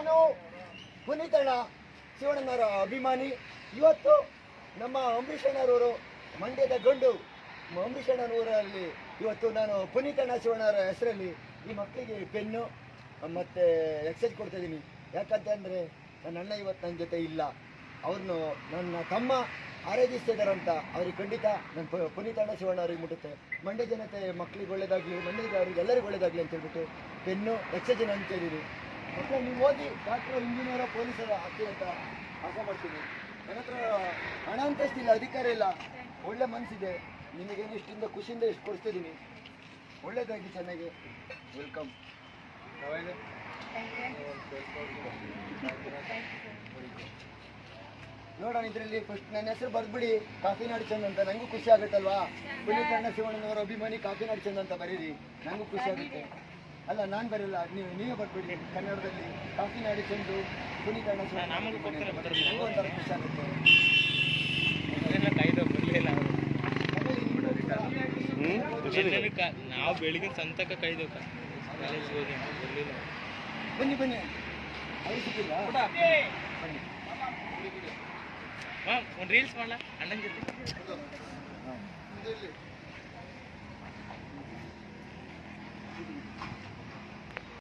ನಾನು ಪುನೀತಣ್ಣ ಶಿವಣ್ಣನವರ ಅಭಿಮಾನಿ. ಇವತ್ತು ನಮ್ಮ ಅಂಬರೀಷಣ್ಣರವರು ಮಂಡ್ಯದ ಗಂಡು ಅಂಬರೀಷಣ್ಣನವರಲ್ಲಿ ಇವತ್ತು ನಾನು ಪುನೀತಣ್ಣ ಶಿವಣ್ಣವರ ಹೆಸರಲ್ಲಿ ಈ ಮಕ್ಕಳಿಗೆ ಪೆನ್ನು, ಮತ್ತು ಎಕ್ಸೈಸ್ ಕೊಡ್ತಾಯಿದ್ದೀನಿ ಯಾಕಂತಂದರೆ ನನ್ನ ಅಣ್ಣ ಇವತ್ತು ನನ್ನ ಜೊತೆ ಇಲ್ಲ. ಅವ್ರನ್ನು ನನ್ನ ತಮ್ಮ ಆರಾಧಿಸ್ತಿದ್ದಾರಂತ ಅವ್ರಿಗೆ ಖಂಡಿತ ನನ್ನ ಪು, ಪುನೀತಣ್ಣ ಶಿವಣ್ಣ ಅವ್ರಿಗೆ ಮುಟ್ಟುತ್ತೆ. ಮಂಡ್ಯ ಜನತೆ ಮಕ್ಕಳಿಗೆ ಒಳ್ಳೇದಾಗಲಿ ಮಂಡ್ಯದ ಅವ್ರಿಗೆ ಎಲ್ಲರಿಗೂ ಒಳ್ಳೇದಾಗಲಿ ಅಂತ ಹೇಳ್ಬಿಟ್ಟು ಪೆನ್ನು ಎಕ್ಸೈಜನ್ ಅಂತ ಮಕ್ಕಳು ನೀವು ಓದಿ ಡಾಕ್ಟ್ರು, ಇಂಜಿನಿಯರ್, ಪೊಲೀಸರ ಹಾಕಿ ಅಂತ ಆಸೆ ಮಾಡ್ತೀನಿ ನನ್ನ ಹತ್ರ ಹಣ ಅಂತಷ್ಟಿಲ್ಲ ಅಧಿಕಾರ ಇಲ್ಲ. ಒಳ್ಳೆ ಮನಸ್ಸಿದೆ ನಿಮಗೇನು ಇಷ್ಟಿಂದ ಖುಷಿಯಿಂದ ಇಷ್ಟು ಕೊಡಿಸ್ತಿದ್ದೀನಿ. ಒಳ್ಳೇದಾಗಿ ಚೆನ್ನಾಗಿ. ವೆಲ್ಕಮ್. ನೋಡೋಣ ಇದರಲ್ಲಿ ಫಸ್ಟ್ ನನ್ನ ಹೆಸರು ಬರ್ದ್ಬಿಡಿ, ಕಾಫಿನಾಡು ಚಂದ್ ಅಂತ. ನನಗೂ ಖುಷಿ ಆಗುತ್ತಲ್ವಾ? ಪುನೀತ್ ಅಣ್ಣ ಶಿವಣ್ಣನವರ ಅಭಿಮಾನಿ ಕಾಫಿನಾಡು ಚಂದ ಅಂತ ಬರೀರಿ. ನನಗೂ ಖುಷಿ ಆಗುತ್ತೆ. ಅಲ್ಲ ನಾನು ಬರಲ್ಲ. ನೀವು ನೀವೇ ಬರ್ಬಿಡಿ ಕನ್ನಡದಲ್ಲಿ ಕಾಫಿನಾಡು ಚೆಂಡು ನಮಗೂ ಕೊಡ್ತಾರೆ ಬರ್ರಿ. ನನಗೂ ಒಂಥರ ಖುಷಿ ಆಗುತ್ತೆ? ನಾವು ಬೆಳಿಗ್ಗೆ ಸಂತಕ ಕಾಯ್ದು ಕಾಲೇಜ್ ಹೋಗಿ ಬರ್ಲಿಲ್ಲ ಬನ್ನಿ ಬನ್ನಿ. ಸಿಕ್ಕಿಲ್ಲ ಒಂದು ರೀಲ್ಸ್ ಮಾಡಲ? ಅಣ್ಣನ ಜೊತೆ.